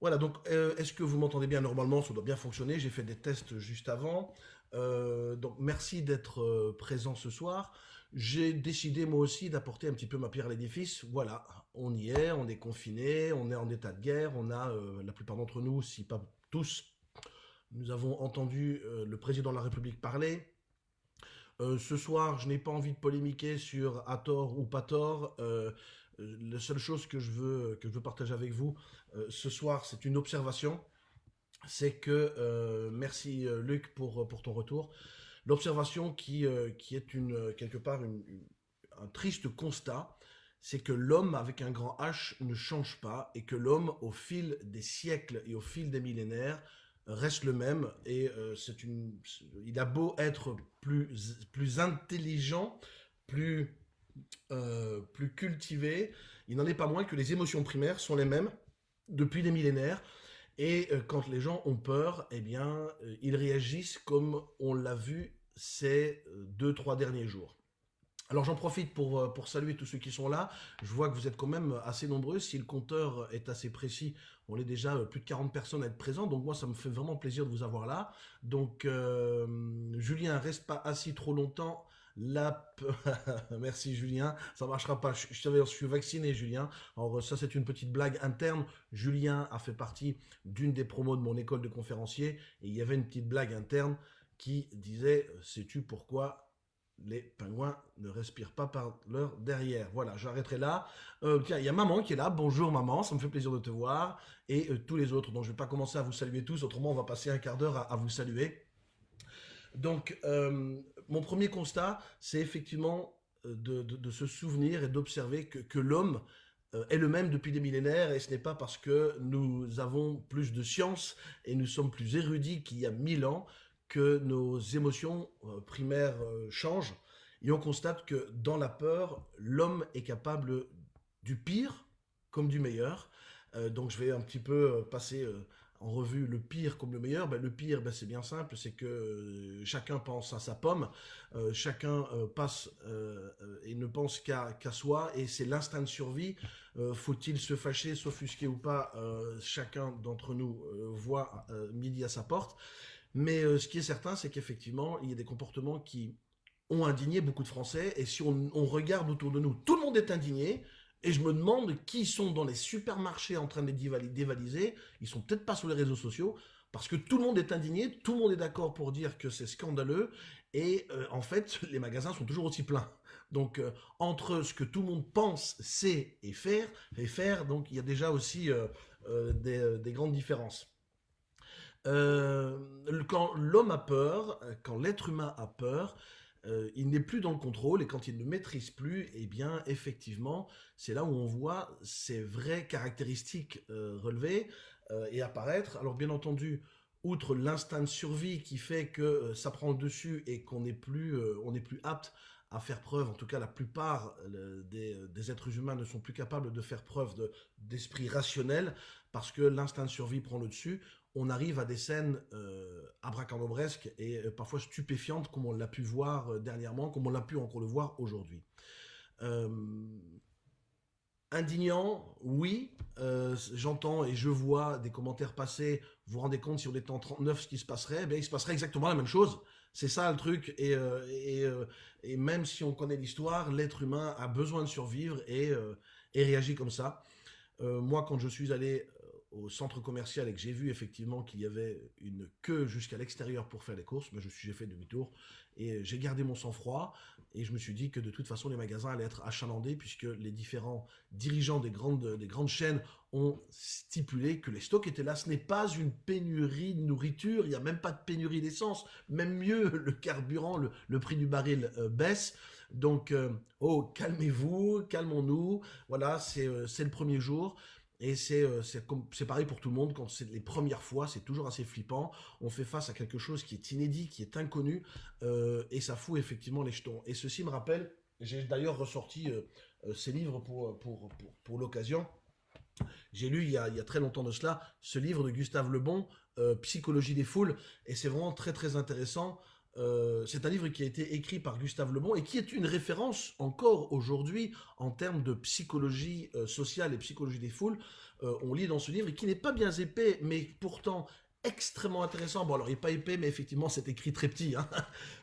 Voilà, donc euh, est-ce que vous m'entendez bien normalement? Ça doit bien fonctionner. J'ai fait des tests juste avant. Euh, donc merci d'être euh, présent ce soir. J'ai décidé moi aussi d'apporter un petit peu ma pierre à l'édifice. Voilà, on y est, on est confiné, on est en état de guerre. On a, la plupart d'entre nous, si pas tous, nous avons entendu le président de la République parler. ce soir, je n'ai pas envie de polémiquer sur à tort ou pas tort la seule chose que je veux, que je veux partager avec vous euh, ce soir, c'est une observation. C'est que, euh, merci euh, Luc pour, pour ton retour, l'observation qui, qui est une, quelque part un triste constat, c'est que l'homme avec un grand H ne change pas et que l'homme, au fil des siècles et au fil des millénaires, reste le même et c'est une il a beau être plus plus intelligent plus euh, plus cultivé, il n'en est pas moins que les émotions primaires sont les mêmes depuis des millénaires. Et euh, quand les gens ont peur, eh bien, euh, ils réagissent comme on l'a vu ces deux, trois derniers jours. Alors j'en profite pour, pour saluer tous ceux qui sont là. Je vois que vous êtes quand même assez nombreux. Si le compteur est assez précis, on est déjà plus de 40 personnes à être présents. Donc moi, ça me fait vraiment plaisir de vous avoir là. Donc Julien, reste pas assis trop longtemps. Merci Julien, ça marchera pas. Je, je, suis vacciné Julien. Alors ça c'est une petite blague interne. Julien a fait partie d'une des promos de mon école de conférencier et il y avait une petite blague interne qui disait sais-tu pourquoi les pingouins ne respirent pas par leur derrière? Voilà, j'arrêterai là. Euh, tiens, il y a maman qui est là. Bonjour maman, ça me fait plaisir de te voir. Et euh, tous les autres, donc je ne vais pas commencer à vous saluer tous, autrement on va passer un quart d'heure à, vous saluer. Donc, euh, mon premier constat, c'est effectivement euh, de, se souvenir et d'observer que, l'homme euh, est le même depuis des millénaires et ce n'est pas parce que nous avons plus de science et nous sommes plus érudits qu'il y a mille ans que nos émotions euh, primaires changent. Et on constate que dans la peur, l'homme est capable du pire comme du meilleur. donc je vais un petit peu passer en revue le pire comme le meilleur, ben, le pire, ben, c'est bien simple, c'est que euh, chacun pense à sa pomme, euh, chacun euh, passe et ne pense qu'à soi, et c'est l'instinct de survie. Faut-il se fâcher, s'offusquer ou pas Chacun d'entre nous voit midi à sa porte. Mais ce qui est certain, c'est qu'effectivement, il y a des comportements qui ont indigné beaucoup de Français, et si on regarde autour de nous, tout le monde est indigné, et je me demande qui sont dans les supermarchés en train de les dévaliser. Ils sont peut-être pas sur les réseaux sociaux parce que tout le monde est indigné, tout le monde est d'accord pour dire que c'est scandaleux et euh, en fait les magasins sont toujours aussi pleins. Donc euh, entre ce que tout le monde pense, sait et faire, et faire, donc il y a déjà aussi euh, des, des, grandes différences. quand l'homme a peur, quand l'être humain a peur, euh, il n'est plus dans le contrôle et quand il ne maîtrise plus, eh bien effectivement, c'est là où on voit ses vraies caractéristiques euh, relevées euh, et apparaître. Alors bien entendu, outre l'instinct de survie qui fait que ça prend le dessus et qu'on n'est plus, on n'est plus apte à faire preuve, en tout cas la plupart des, êtres humains ne sont plus capables de faire preuve d'esprit rationnel parce que l'instinct de survie prend le dessus on arrive à des scènes euh, abracadabresques et euh, parfois stupéfiantes, comme on l'a pu voir euh, dernièrement, comme on l'a pu encore le voir aujourd'hui. Euh, indignant, oui, j'entends et je vois des commentaires passer, vous vous rendez compte si on était en 39 ce qui se passerait, eh il se passerait exactement la même chose. C'est ça le truc, et, même si on connaît l'histoire, l'être humain a besoin de survivre et, et réagit comme ça. moi, quand je suis allé au centre commercial et que j'ai vu effectivement qu'il y avait une queue jusqu'à l'extérieur pour faire les courses, ben je suis j'ai fait demi-tour et j'ai gardé mon sang-froid et je me suis dit que de toute façon les magasins allaient être achalandés puisque les différents dirigeants des grandes, des grandes chaînes ont stipulé que les stocks étaient là. Ce n'est pas une pénurie de nourriture, il n'y a même pas de pénurie d'essence, même mieux le carburant, le, prix du baril euh, baisse. Donc, euh, oh, calmez-vous, calmons-nous. Voilà, c'est euh, c'est le premier jour. Et euh, c'est pareil pour tout le monde, quand c'est les premières fois, c'est toujours assez flippant. On fait face à quelque chose qui est inédit, qui est inconnu, euh, et ça fout effectivement les jetons. Et ceci me rappelle, j'ai d'ailleurs ressorti euh, ces livres pour, pour, pour, pour l'occasion. J'ai lu il y, a, il y, a, très longtemps de cela ce livre de Gustave Lebon, Psychologie des foules, et c'est vraiment très très intéressant Euh, c'est un livre qui a été écrit par Gustave Lebon et qui est une référence encore aujourd'hui en termes de psychologie euh, sociale et psychologie des foules. Euh, on lit dans ce livre qui n'est pas bien épais, mais pourtant extrêmement intéressant. Bon, alors il n'est pas épais, mais effectivement c'est écrit très petit. Hein.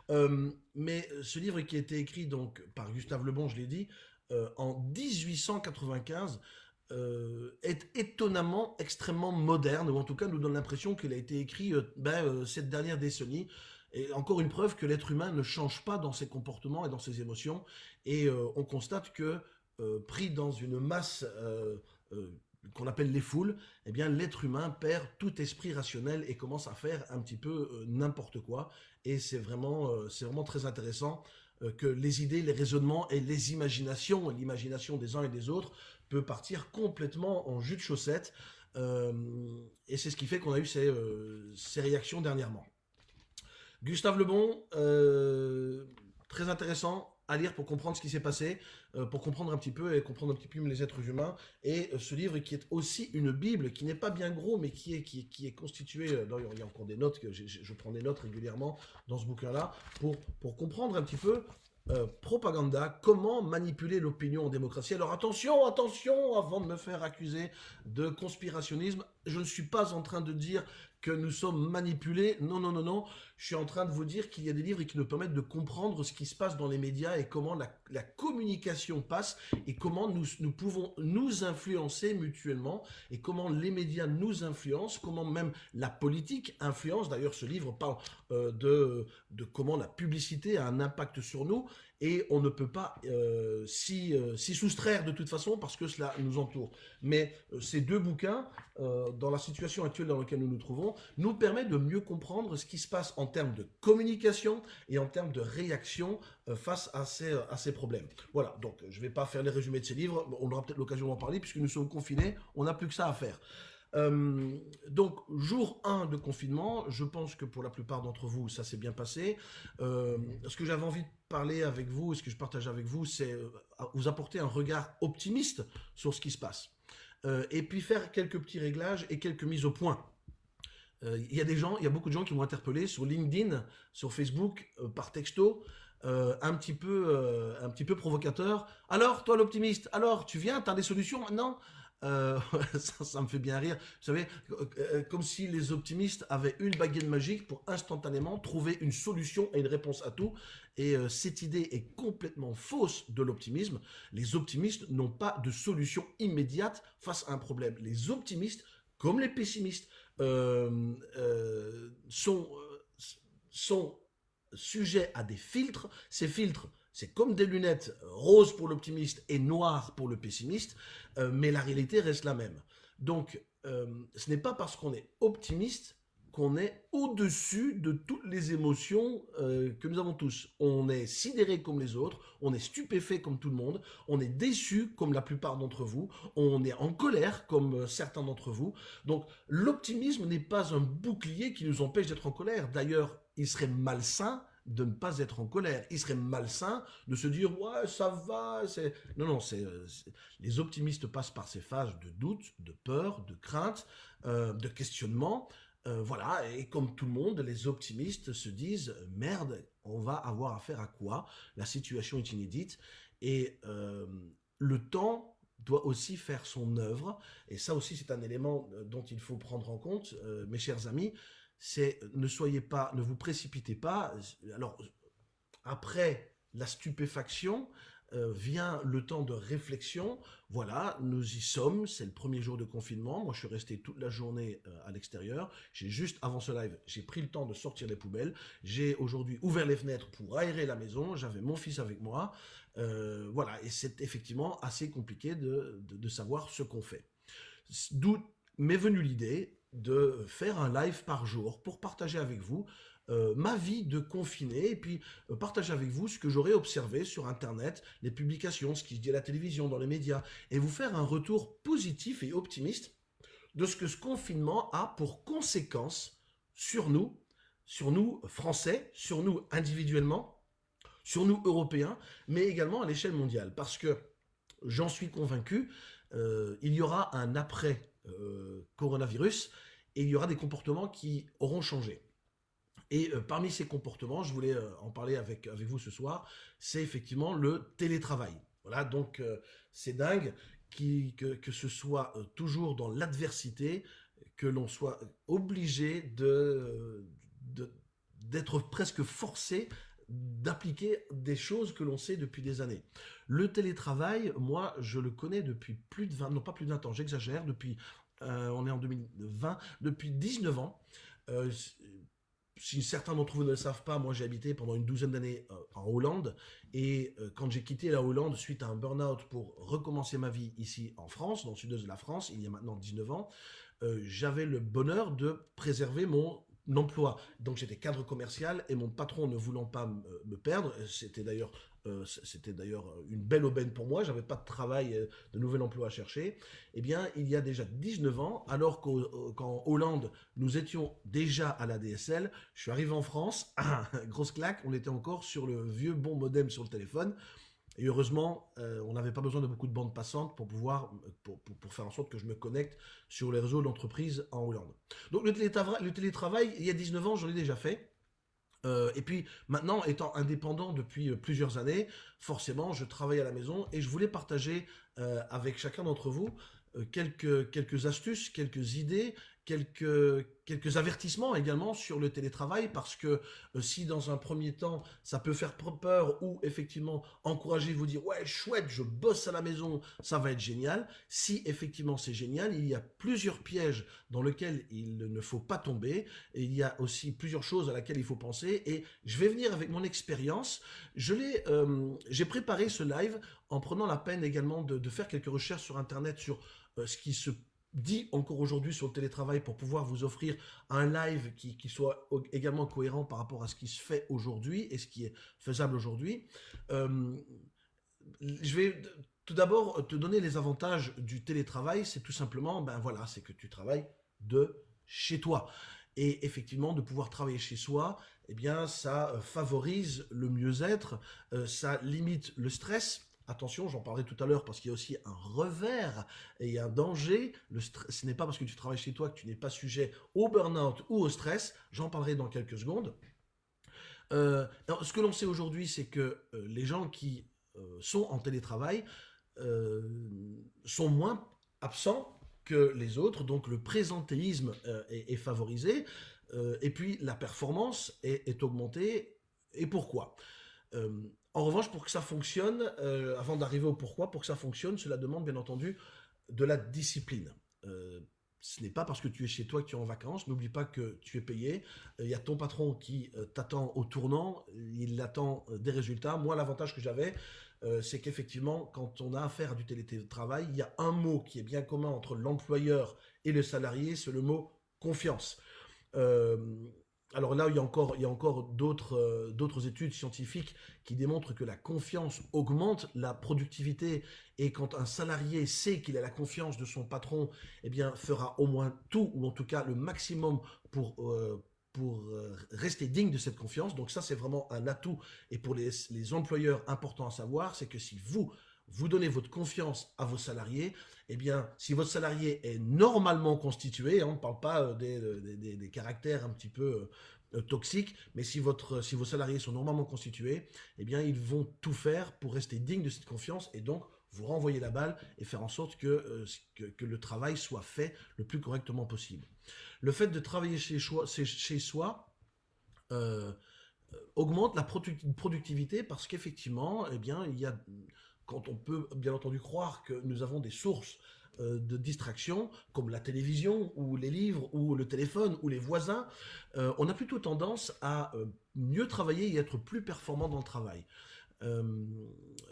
mais ce livre qui a été écrit donc par Gustave Lebon, je l'ai dit, en 1895, est étonnamment extrêmement moderne, ou en tout cas nous donne l'impression qu'il a été écrit ben, cette dernière décennie, et encore une preuve que l'être humain ne change pas dans ses comportements et dans ses émotions. Et euh, on constate que, euh, pris dans une masse euh, qu'on appelle les foules, eh bien l'être humain perd tout esprit rationnel et commence à faire un petit peu n'importe quoi. Et c'est vraiment, c'est vraiment très intéressant que les idées, les raisonnements et les imaginations, l'imagination des uns et des autres, peut partir complètement en jus de chaussette. et c'est ce qui fait qu'on a eu ces, ces réactions dernièrement. Gustave Lebon, euh, très intéressant à lire pour comprendre ce qui s'est passé, euh, pour comprendre un petit peu et comprendre un petit peu les êtres humains. Et euh, ce livre qui est aussi une Bible, qui n'est pas bien gros, mais qui est, qui, qui est constitué, d'ailleurs il y a encore des notes, que je prends des notes régulièrement dans ce bouquin-là, pour, pour comprendre un petit peu propaganda, comment manipuler l'opinion en démocratie. Alors attention, attention, avant de me faire accuser de conspirationnisme, je ne suis pas en train de dire que nous sommes manipulés. Non, non, non, non. Je suis en train de vous dire qu'il y a des livres qui nous permettent de comprendre ce qui se passe dans les médias et comment la, communication passe et comment nous, nous, pouvons nous influencer mutuellement et comment les médias nous influencent, comment même la politique influence. D'ailleurs, ce livre parle euh, de, de comment la publicité a un impact sur nous et on ne peut pas euh, euh, s'y soustraire de toute façon parce que cela nous entoure. Mais euh, ces deux bouquins, dans la situation actuelle dans laquelle nous nous trouvons, nous permettent de mieux comprendre ce qui se passe en termes de communication et en termes de réaction face à ces, à ces problèmes. Voilà, donc je ne vais pas faire les résumés de ces livres, on aura peut-être l'occasion d'en parler puisque nous sommes confinés, on n'a plus que ça à faire. Euh, donc, jour 1 de confinement, je pense que pour la plupart d'entre vous, ça s'est bien passé. Euh, ce que j'avais envie de parler avec vous, ce que je partage avec vous, c'est euh, vous apporter un regard optimiste sur ce qui se passe. et puis faire quelques petits réglages et quelques mises au point. Il y a des gens, il y a beaucoup de gens qui m'ont interpellé sur LinkedIn, sur Facebook, par texto, un petit peu, un petit peu provocateur. Alors, toi l'optimiste, alors tu viens, tu as des solutions maintenant? Euh, ça, me fait bien rire. Vous savez, euh, comme si les optimistes avaient une baguette magique pour instantanément trouver une solution et une réponse à tout. Et euh, cette idée est complètement fausse de l'optimisme. Les optimistes n'ont pas de solution immédiate face à un problème. Les optimistes, comme les pessimistes, sont, sont sujets à des filtres. Ces filtres c'est comme des lunettes roses pour l'optimiste et noires pour le pessimiste, euh, mais la réalité reste la même. Donc, euh, ce n'est pas parce qu'on est optimiste qu'on est au-dessus de toutes les émotions euh, que nous avons tous. On est sidéré comme les autres, on est stupéfait comme tout le monde, on est déçu comme la plupart d'entre vous, on est en colère comme certains d'entre vous. Donc l'optimisme n'est pas un bouclier qui nous empêche d'être en colère. D'ailleurs, il serait malsain de ne pas être en colère. Il serait malsain de se dire « ouais, ça va ». Non, non, c'est les optimistes passent par ces phases de doute, de peur, de crainte, euh, de questionnement. Euh, voilà, et comme tout le monde, les optimistes se disent « merde, on va avoir affaire à quoi? La situation est inédite. » Et euh, le temps doit aussi faire son œuvre. Et ça aussi, c'est un élément dont il faut prendre en compte, mes chers amis c'est ne soyez pas, ne vous précipitez pas. Alors, après la stupéfaction, euh, vient le temps de réflexion. Voilà, nous y sommes, c'est le premier jour de confinement. Moi, je suis resté toute la journée euh, à l'extérieur. J'ai juste, avant ce live, j'ai pris le temps de sortir les poubelles. J'ai aujourd'hui ouvert les fenêtres pour aérer la maison. J'avais mon fils avec moi. Euh, voilà, et c'est effectivement assez compliqué de, de savoir ce qu'on fait. D'où m'est venue l'idée, de faire un live par jour pour partager avec vous euh, ma vie de confiné et puis euh, partager avec vous ce que j'aurais observé sur Internet, les publications, ce qui se dit à la télévision, dans les médias, et vous faire un retour positif et optimiste de ce que ce confinement a pour conséquence sur nous, sur nous Français, sur nous individuellement, sur nous Européens, mais également à l'échelle mondiale. Parce que, j'en suis convaincu, euh, il y aura un après coronavirus et il y aura des comportements qui auront changé. Et parmi ces comportements, je voulais en parler avec, avec vous ce soir, c'est effectivement le télétravail. Voilà, donc c'est dingue que, que, ce soit toujours dans l'adversité, que l'on soit obligé de, d'être presque forcé d'appliquer des choses que l'on sait depuis des années. Le télétravail, moi, je le connais depuis plus de 20, non pas plus de 20 ans, j'exagère, depuis, euh, on est en 2020, depuis 19 ans. Euh, si certains d'entre vous ne le savent pas, moi j'ai habité pendant une douzaine d'années euh, en Hollande et quand j'ai quitté la Hollande suite à un burn-out pour recommencer ma vie ici en France, dans le sud-est de la France, il y a maintenant 19 ans, j'avais le bonheur de préserver mon emploi. Donc j'étais cadre commercial et mon patron ne voulant pas me perdre, c'était d'ailleurs euh, c'était d'ailleurs une belle aubaine pour moi, j'avais pas de travail, euh, de nouvel emploi à chercher. Eh bien, il y a déjà 19 ans, alors qu'en Hollande, nous étions déjà à la DSL, je suis arrivé en France, grosse claque, on était encore sur le vieux bon modem sur le téléphone. Et heureusement, euh, on n'avait pas besoin de beaucoup de bandes passantes pour pouvoir, pour, faire en sorte que je me connecte sur les réseaux d'entreprise en Hollande. Donc le télétravail, le télétravail, il y a 19 ans, j'en ai déjà fait. Euh, et puis maintenant, étant indépendant depuis euh, plusieurs années, forcément, je travaille à la maison et je voulais partager avec chacun d'entre vous quelques astuces, quelques idées quelques, quelques avertissements également sur le télétravail parce que euh, si dans un premier temps ça peut faire peur ou effectivement encourager vous dire ouais chouette je bosse à la maison ça va être génial. Si effectivement c'est génial il y a plusieurs pièges dans lesquels il ne faut pas tomber et il y a aussi plusieurs choses à laquelle il faut penser. Et je vais venir avec mon expérience. Je l'ai euh, j'ai préparé ce live en prenant la peine également de, faire quelques recherches sur internet sur euh, ce qui se dit encore aujourd'hui sur le télétravail pour pouvoir vous offrir un live qui, soit également cohérent par rapport à ce qui se fait aujourd'hui et ce qui est faisable aujourd'hui. Euh, je vais tout d'abord te donner les avantages du télétravail. C'est tout simplement, ben voilà, c'est que tu travailles de chez toi. Et effectivement, de pouvoir travailler chez soi, eh bien, ça favorise le mieux-être, euh, ça limite le stress, Attention, j'en parlerai tout à l'heure parce qu'il y a aussi un revers et un danger. Ce n'est pas parce que tu travailles chez toi que tu n'es pas sujet au burn-out ou au stress. J'en parlerai dans quelques secondes. Euh, ce que l'on sait aujourd'hui, c'est que euh, les gens qui euh, sont en télétravail sont moins absents que les autres, donc le présentéisme est, favorisé, et puis la performance est augmentée. Et pourquoi? En revanche, pour que ça fonctionne, euh, avant d'arriver au pourquoi, pour que ça fonctionne, cela demande bien entendu de la discipline. Euh, ce n'est pas parce que tu es chez toi que tu es en vacances. N'oublie pas que tu es payé. Euh, il y a ton patron qui t'attend au tournant. Il attend des résultats. Moi, l'avantage que j'avais, c'est qu'effectivement, quand on a affaire à du télétravail, il y a un mot qui est bien commun entre l'employeur et le salarié, c'est le mot confiance alors là, il y a encore, euh, d'autres études scientifiques qui démontrent que la confiance augmente la productivité et quand un salarié sait qu'il a la confiance de son patron, eh bien, fera au moins tout ou en tout cas le maximum pour euh, euh, rester digne de cette confiance. Donc ça, c'est vraiment un atout. Et pour les, les employeurs, important à savoir, c'est que si vous, vous donnez votre confiance à vos salariés, eh bien, si votre salarié est normalement constitué, hein, on ne parle pas euh, des, caractères un petit peu euh, toxiques, mais si, votre, si vos salariés sont normalement constitués, eh bien, ils vont tout faire pour rester dignes de cette confiance et donc vous renvoyer la balle et faire en sorte que, euh, que, le travail soit fait le plus correctement possible. Le fait de travailler chez, chez soi augmente la productivité parce qu'effectivement, eh bien, il y a quand on peut bien entendu croire que nous avons des sources euh, de distraction, comme la télévision, ou les livres, ou le téléphone, ou les voisins, euh, on a plutôt tendance à euh, mieux travailler et être plus performant dans le travail. Euh,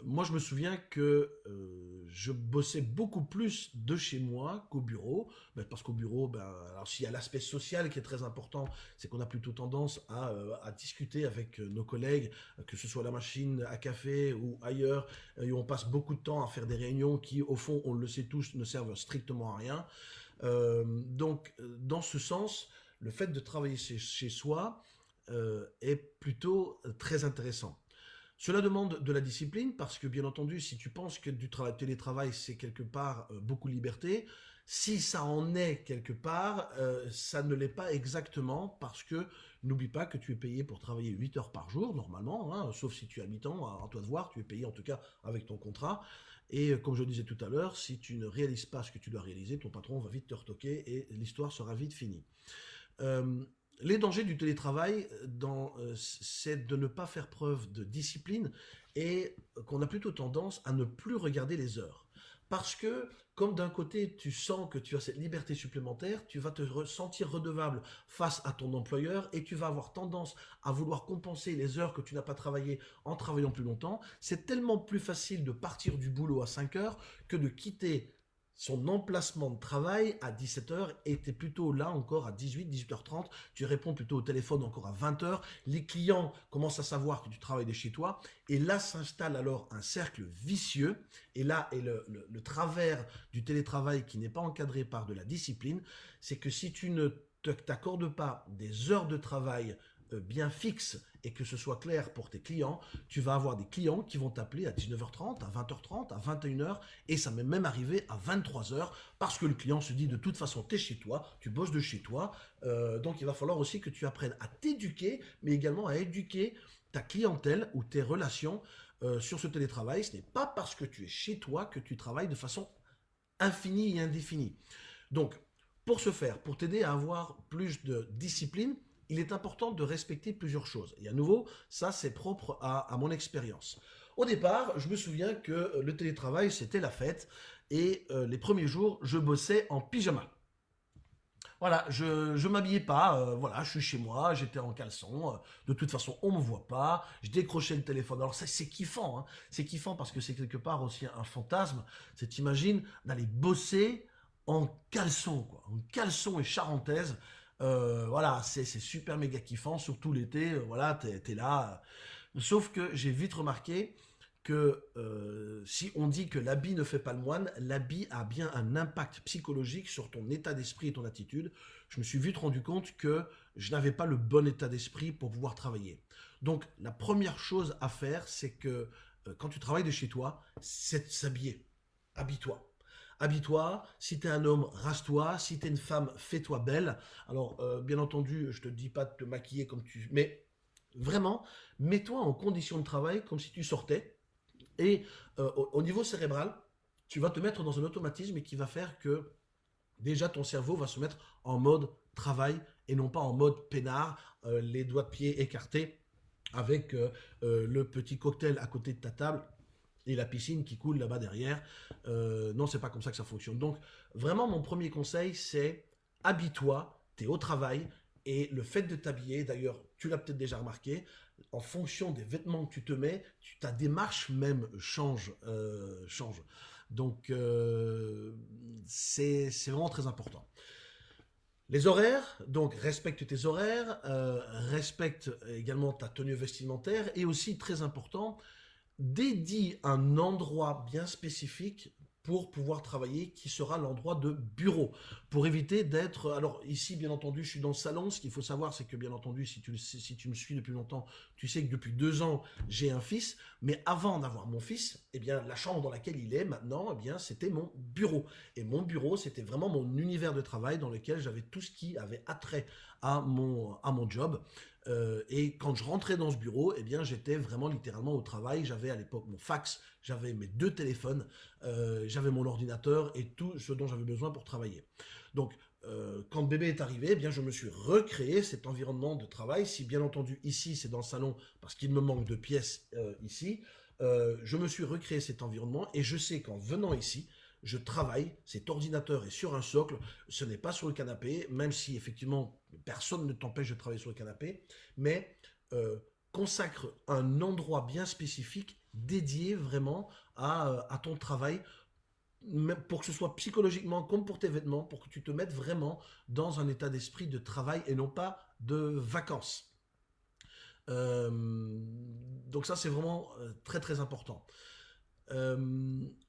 moi, je me souviens que euh, je bossais beaucoup plus de chez moi qu'au bureau, ben, parce qu'au bureau, ben, alors s'il y a l'aspect social qui est très important, c'est qu'on a plutôt tendance à, euh, discuter avec nos collègues, que ce soit à la machine à café ou ailleurs, et on passe beaucoup de temps à faire des réunions qui, au fond, on le sait tous, ne servent strictement à rien. donc, dans ce sens, le fait de travailler chez soi est plutôt très intéressant. Cela demande de la discipline parce que bien entendu, si tu penses que du télétravail, c'est quelque part euh, beaucoup de liberté, Si ça en est quelque part, euh, ça ne l'est pas exactement parce que n'oublie pas que tu es payé pour travailler 8 heures par jour, normalement, hein, sauf si tu es habitant, à toi de voir, tu es payé en tout cas avec ton contrat. Et euh, comme je disais tout à l'heure, si tu ne réalises pas ce que tu dois réaliser, ton patron va vite te retoquer et l'histoire sera vite finie. Euh, les dangers du télétravail, c'est de ne pas faire preuve de discipline et qu'on a plutôt tendance à ne plus regarder les heures. Parce que, comme d'un côté, tu sens que tu as cette liberté supplémentaire, tu vas te sentir redevable face à ton employeur et tu vas avoir tendance à vouloir compenser les heures que tu n'as pas travaillées en travaillant plus longtemps. C'est tellement plus facile de partir du boulot à 5 heures que de quitter son emplacement de travail à 17h était plutôt là encore à 18, 18h30. Tu réponds plutôt au téléphone encore à 20h. Les clients commencent à savoir que tu travailles de chez toi. Et là s'installe alors un cercle vicieux. Et là est le, le travers du télétravail qui n'est pas encadré par de la discipline. C'est que si tu ne t'accordes pas des heures de travail bien fixe et que ce soit clair pour tes clients, tu vas avoir des clients qui vont t'appeler à 19h30, à 20h30, à 21h et ça m'est même arrivé à 23h parce que le client se dit de toute façon tu es chez toi, tu bosses de chez toi, euh, donc il va falloir aussi que tu apprennes à t'éduquer mais également à éduquer ta clientèle ou tes relations euh, sur ce télétravail. Ce n'est pas parce que tu es chez toi que tu travailles de façon infinie et indéfinie. Donc pour ce faire, pour t'aider à avoir plus de discipline, il est important de respecter plusieurs choses. Et à nouveau, ça c'est propre à, mon expérience. Au départ, je me souviens que le télétravail, c'était la fête. Et euh, les premiers jours, je bossais en pyjama. Voilà, je ne m'habillais pas, euh, voilà, je suis chez moi, j'étais en caleçon, euh, de toute façon on me voit pas, je décrochais le téléphone. Alors ça c'est kiffant, hein. c'est kiffant parce que c'est quelque part aussi un fantasme, c'est t'imagines d'aller bosser en caleçon, quoi, en caleçon et charentaise, euh, voilà, c'est super méga kiffant, surtout l'été, euh, voilà, t'es es là. Sauf que j'ai vite remarqué que euh, si on dit que l'habit ne fait pas le moine, l'habit a bien un impact psychologique sur ton état d'esprit et ton attitude. Je me suis vite rendu compte que je n'avais pas le bon état d'esprit pour pouvoir travailler. Donc la première chose à faire, c'est que quand tu travailles de chez toi, c'est de s'habiller. Habille-toi habille-toi, si tu es un homme, rase-toi, si tu es une femme, fais-toi belle. Alors, euh, bien entendu, je te dis pas de te maquiller comme tu... Mais vraiment, mets-toi en condition de travail comme si tu sortais. Et euh, au, niveau cérébral, tu vas te mettre dans un automatisme qui va faire que déjà ton cerveau va se mettre en mode travail et non pas en mode peinard, euh, les doigts de pied écartés avec le petit cocktail à côté de ta table et la piscine qui coule là-bas derrière. Euh, non, c'est pas comme ça que ça fonctionne. Donc, vraiment, mon premier conseil, c'est habille-toi, tu es au travail, et le fait de t'habiller, d'ailleurs, tu l'as peut-être déjà remarqué, en fonction des vêtements que tu te mets, ta démarche même change. Euh, change. Donc, euh, c'est vraiment très important. Les horaires, donc respecte tes horaires, euh, respecte également ta tenue vestimentaire, et aussi, très important, dédie un endroit bien spécifique pour pouvoir travailler, qui sera l'endroit de bureau, pour éviter d'être... Alors ici, bien entendu, je suis dans le salon, ce qu'il faut savoir, c'est que bien entendu, si tu, si tu me suis depuis longtemps, tu sais que depuis deux ans, j'ai un fils, mais avant d'avoir mon fils, eh bien, la chambre dans laquelle il est maintenant, eh bien, c'était mon bureau. Et mon bureau, c'était vraiment mon univers de travail dans lequel j'avais tout ce qui avait attrait à mon, à mon job. Euh, et quand je rentrais dans ce bureau, eh bien, j'étais vraiment littéralement au travail. J'avais à l'époque mon fax, j'avais mes deux téléphones, euh, j'avais mon ordinateur et tout ce dont j'avais besoin pour travailler. Donc, euh, quand bébé est arrivé, eh bien, je me suis recréé cet environnement de travail. Si bien entendu ici c'est dans le salon parce qu'il me manque de pièces ici, je me suis recréé cet environnement et je sais qu'en venant ici, je travaille, cet ordinateur est sur un socle, ce n'est pas sur le canapé, même si effectivement personne ne t'empêche de travailler sur le canapé, mais euh, consacre un endroit bien spécifique dédié vraiment à, euh, ton travail, pour que ce soit psychologiquement comme pour tes vêtements, pour que tu te mettes vraiment dans un état d'esprit de travail et non pas de vacances. Euh, donc ça, c'est vraiment très très important.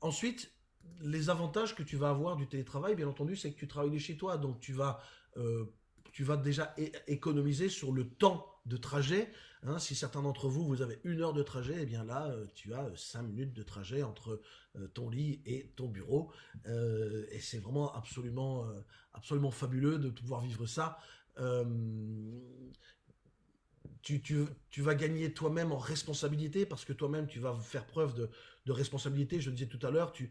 ensuite, les avantages que tu vas avoir du télétravail, bien entendu, c'est que tu travailles de chez toi, donc tu vas, euh, tu vas déjà économiser sur le temps de trajet. Hein. si certains d'entre vous, vous avez une heure de trajet, et eh bien là, euh, tu as cinq minutes de trajet entre ton lit et ton bureau. et c'est vraiment absolument, absolument fabuleux de pouvoir vivre ça. Tu, vas gagner toi-même en responsabilité parce que toi-même tu vas faire preuve de, responsabilité. Je le disais tout à l'heure, tu,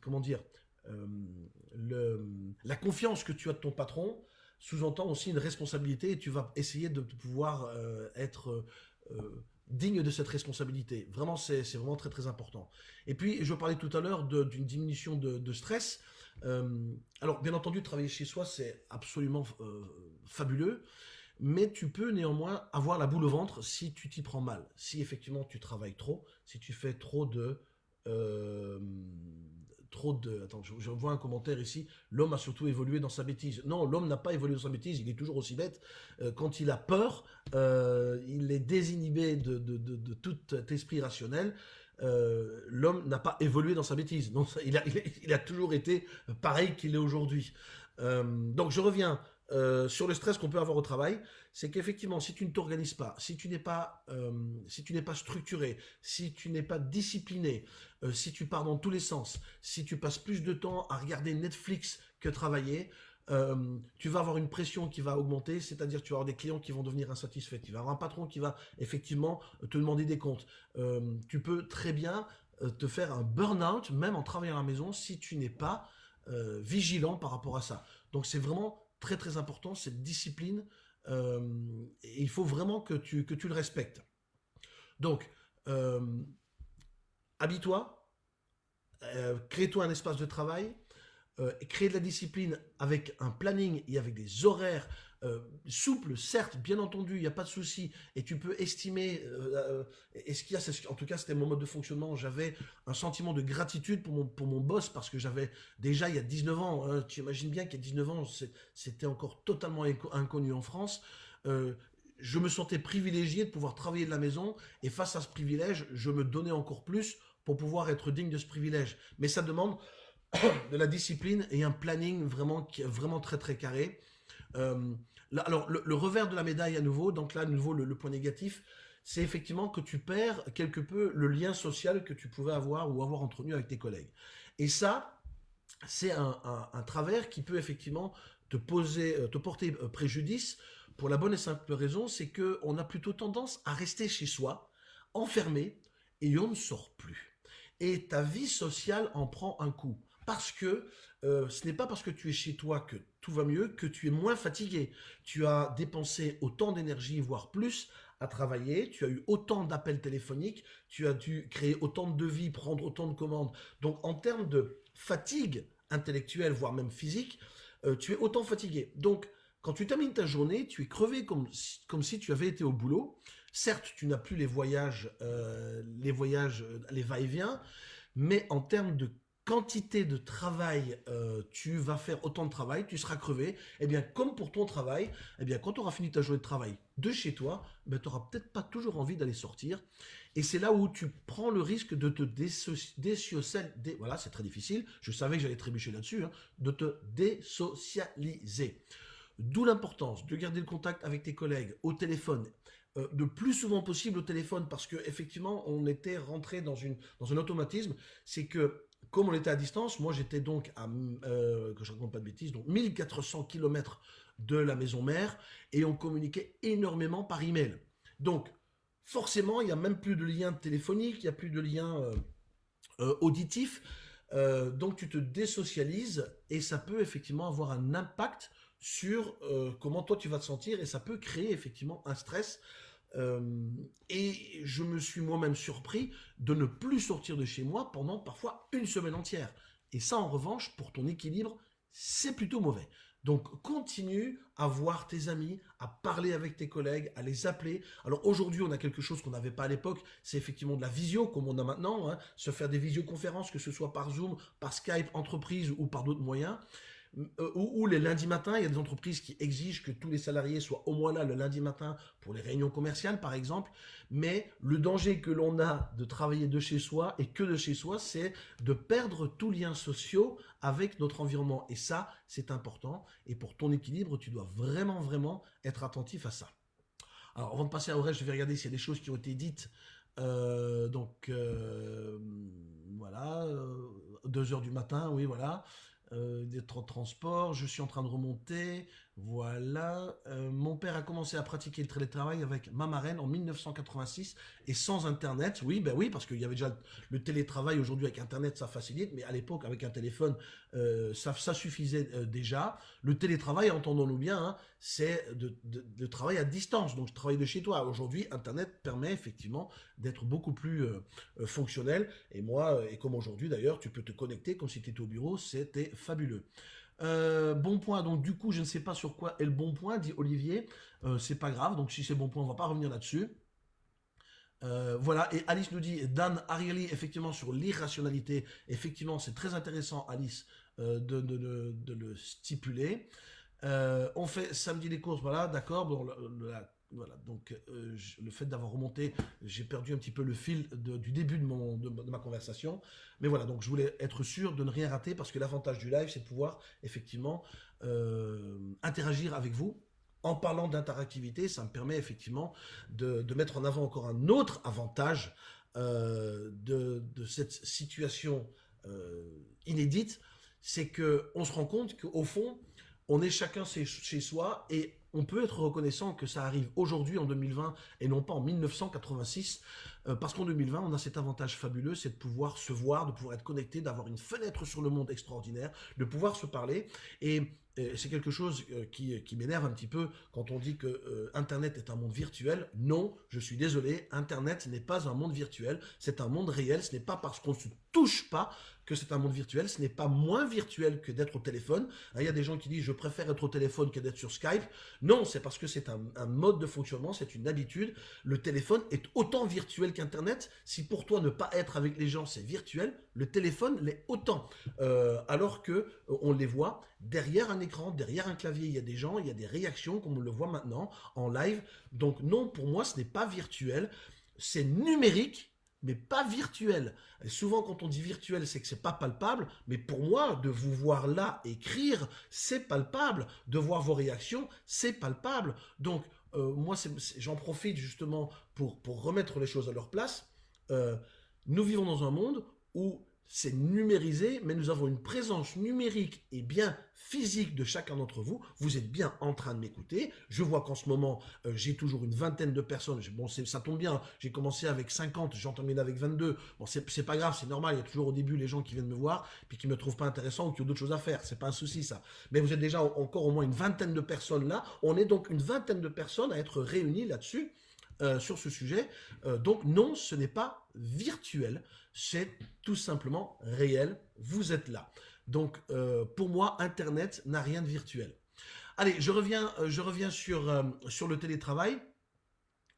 comment dire, euh, la confiance que tu as de ton patron sous-entend aussi une responsabilité et tu vas essayer de pouvoir euh, être euh, digne de cette responsabilité. Vraiment, c'est vraiment très très important. Et puis, je parlais tout à l'heure d'une diminution de, stress. alors, bien entendu, travailler chez soi, c'est absolument fabuleux, mais tu peux néanmoins avoir la boule au ventre si tu t'y prends mal. Si effectivement tu travailles trop, si tu fais trop de trop de... Attends, je, vois un commentaire ici. L'homme a surtout évolué dans sa bêtise. Non, l'homme n'a pas évolué dans sa bêtise. Il est toujours aussi bête. Euh, quand il a peur, euh, il est désinhibé de, de, tout esprit rationnel. Euh, l'homme n'a pas évolué dans sa bêtise. Non, il, a, il, a, toujours été pareil qu'il est aujourd'hui. donc je reviens sur le stress qu'on peut avoir au travail c'est qu'effectivement, si tu ne t'organises pas, si tu n'es pas, euh, si pas structuré, si tu n'es pas discipliné, euh, si tu pars dans tous les sens, si tu passes plus de temps à regarder Netflix que travailler, euh, tu vas avoir une pression qui va augmenter, c'est-à-dire tu vas avoir des clients qui vont devenir insatisfaits, tu vas avoir un patron qui va effectivement te demander des comptes. tu peux très bien te faire un burn-out, même en travaillant à la maison, si tu n'es pas vigilant par rapport à ça. Donc c'est vraiment très très important, cette discipline euh, il faut vraiment que tu, le respectes. Donc, euh, habille-toi, euh, crée-toi un espace de travail, crée de la discipline avec un planning et avec des horaires souples, certes, bien entendu, il n'y a pas de souci, et tu peux estimer, et ce qu'il y a, en tout cas c'était mon mode de fonctionnement, j'avais un sentiment de gratitude pour mon, pour mon boss, parce que j'avais déjà il y a 19 ans, hein, tu imagines bien qu'il y a 19 ans, c'était encore totalement inconnu en France, euh, je me sentais privilégié de pouvoir travailler de la maison et face à ce privilège, je me donnais encore plus pour pouvoir être digne de ce privilège. Mais ça demande de la discipline et un planning vraiment, vraiment très très carré. Euh, alors, le, revers de la médaille à nouveau, donc là, à nouveau, le, point négatif, c'est effectivement que tu perds quelque peu le lien social que tu pouvais avoir ou avoir entretenu avec tes collègues. Et ça, c'est un, travers qui peut effectivement te, poser, euh, te porter préjudice pour la bonne et simple raison, c'est qu'on a plutôt tendance à rester chez soi, enfermé, et on ne sort plus. Et ta vie sociale en prend un coup. Parce que euh, ce n'est pas parce que tu es chez toi que tout va mieux, que tu es moins fatigué. Tu as dépensé autant d'énergie, voire plus, à travailler, tu as eu autant d'appels téléphoniques, tu as dû créer autant de devis, prendre autant de commandes. Donc en termes de fatigue intellectuelle, voire même physique, euh, tu es autant fatigué. Donc quand tu termines ta journée, tu es crevé comme, comme si tu avais été au boulot. Certes, tu n'as plus les voyages, euh, les voyages, euh, les va-et-vient, mais en termes de quantité de travail, euh, tu vas faire autant de travail, tu seras crevé. Eh bien, comme pour ton travail, eh bien, quand tu auras fini ta journée de travail de chez toi, ben, tu n'auras peut-être pas toujours envie d'aller sortir. Et c'est là où tu prends le risque de te désocialiser. Voilà, c'est très difficile. Je savais que j'allais trébucher là-dessus. Hein, de te désocialiser. D'où l'importance de garder le contact avec tes collègues au téléphone, euh, le plus souvent possible au téléphone, parce que effectivement, on était rentré dans, une, dans un automatisme, c'est que comme on était à distance, moi j'étais donc à, euh, que je raconte pas de bêtises, donc 1400 km de la maison mère, et on communiquait énormément par email. Donc, forcément, il n'y a même plus de lien téléphonique, il n'y a plus de lien euh, euh, auditif, donc tu te désocialises, et ça peut effectivement avoir un impact sur euh, comment toi tu vas te sentir et ça peut créer effectivement un stress. Euh, et je me suis moi-même surpris de ne plus sortir de chez moi pendant parfois une semaine entière. Et ça, en revanche, pour ton équilibre, c'est plutôt mauvais. Donc, continue à voir tes amis, à parler avec tes collègues, à les appeler. Alors, aujourd'hui, on a quelque chose qu'on n'avait pas à l'époque, c'est effectivement de la visio, comme on a maintenant, hein. se faire des visioconférences, que ce soit par Zoom, par Skype, entreprise ou par d'autres moyens. Euh, ou, les lundis matins, il y a des entreprises qui exigent que tous les salariés soient au moins là le lundi matin pour les réunions commerciales, par exemple. Mais le danger que l'on a de travailler de chez soi et que de chez soi, c'est de perdre tout lien social avec notre environnement. Et ça, c'est important. Et pour ton équilibre, tu dois vraiment, vraiment être attentif à ça. Alors, avant de passer à reste, je vais regarder s'il y a des choses qui ont été dites. Euh, donc, euh, voilà, 2 heures du matin, oui, voilà des transports, je suis en train de remonter, voilà. Euh, mon père a commencé à pratiquer le télétravail avec ma marraine en 1986 et sans Internet. Oui, ben oui, parce qu'il y avait déjà le télétravail. Aujourd'hui, avec Internet, ça facilite, mais à l'époque, avec un téléphone, euh, ça, suffisait euh, déjà. Le télétravail, entendons-nous bien, hein, c'est de, de, de, travail à distance, donc je travaille de chez toi. Aujourd'hui, Internet permet effectivement d'être beaucoup plus fonctionnel. Et moi, et comme aujourd'hui d'ailleurs, tu peux te connecter comme si tu étais au bureau, c'était fabuleux. Euh, bon point, donc du coup, je ne sais pas sur quoi est le bon point, dit Olivier. Euh, c'est pas grave, donc si c'est bon point, on va pas revenir là-dessus. Euh, voilà, et Alice nous dit, Dan Ariely, effectivement, sur l'irrationalité, effectivement, c'est très intéressant, Alice, de, le stipuler. on fait samedi les courses, voilà, d'accord, voilà, donc euh, le fait d'avoir remonté, j'ai perdu un petit peu le fil du début de, ma conversation. Mais voilà, donc je voulais être sûr de ne rien rater parce que l'avantage du live, c'est de pouvoir effectivement euh, interagir avec vous. En parlant d'interactivité, ça me permet effectivement de, mettre en avant encore un autre avantage euh, de, cette situation inédite, c'est qu'on se rend compte qu'au fond, on est chacun chez soi et on peut être reconnaissant que ça arrive aujourd'hui en 2020 et non pas en 1986, euh, parce qu'en 2020, on a cet avantage fabuleux, c'est de pouvoir se voir, de pouvoir être connecté, d'avoir une fenêtre sur le monde extraordinaire, de pouvoir se parler. Et c'est quelque chose euh, qui, qui m'énerve un petit peu quand on dit que euh, Internet est un monde virtuel. Non, je suis désolé, Internet n'est pas un monde virtuel, c'est un monde réel. Ce n'est pas parce qu'on ne se touche pas que c'est un monde virtuel. Ce n'est pas moins virtuel que d'être au téléphone. Il y a des gens qui disent je préfère être au téléphone que d'être sur Skype. Non, c'est parce que c'est un, mode de fonctionnement, c'est une habitude. Le téléphone est autant virtuel qu'Internet. Si pour toi ne pas être avec les gens c'est virtuel, le téléphone l'est autant. Euh, alors que on les voit derrière un écran, derrière un clavier, il y a des gens, il y a des réactions comme on le voit maintenant en live. Donc non, pour moi, ce n'est pas virtuel, c'est numérique, mais pas virtuel. Et souvent, quand on dit virtuel, c'est que c'est pas palpable, mais pour moi, de vous voir là écrire, c'est palpable. De voir vos réactions, c'est palpable. Donc, euh, moi, j'en profite justement pour, pour remettre les choses à leur place. Euh, nous vivons dans un monde où c'est numérisé, mais nous avons une présence numérique et bien physique de chacun d'entre vous. Vous êtes bien en train de m'écouter. Je vois qu'en ce moment, euh, j'ai toujours une vingtaine de personnes. Bon, ça tombe bien, j'ai commencé avec 50, j'en termine avec 22. Bon, c'est pas grave, c'est normal. Il y a toujours au début les gens qui viennent me voir, puis qui me trouvent pas intéressant ou qui ont d'autres choses à faire. C'est pas un souci, ça. Mais vous êtes déjà encore au moins une vingtaine de personnes là. On est donc une vingtaine de personnes à être réunies là-dessus. Euh, sur ce sujet. Euh, donc non, ce n'est pas virtuel, c'est tout simplement réel. Vous êtes là. Donc euh, pour moi, Internet n'a rien de virtuel. Allez, je reviens, je reviens sur, sur le télétravail.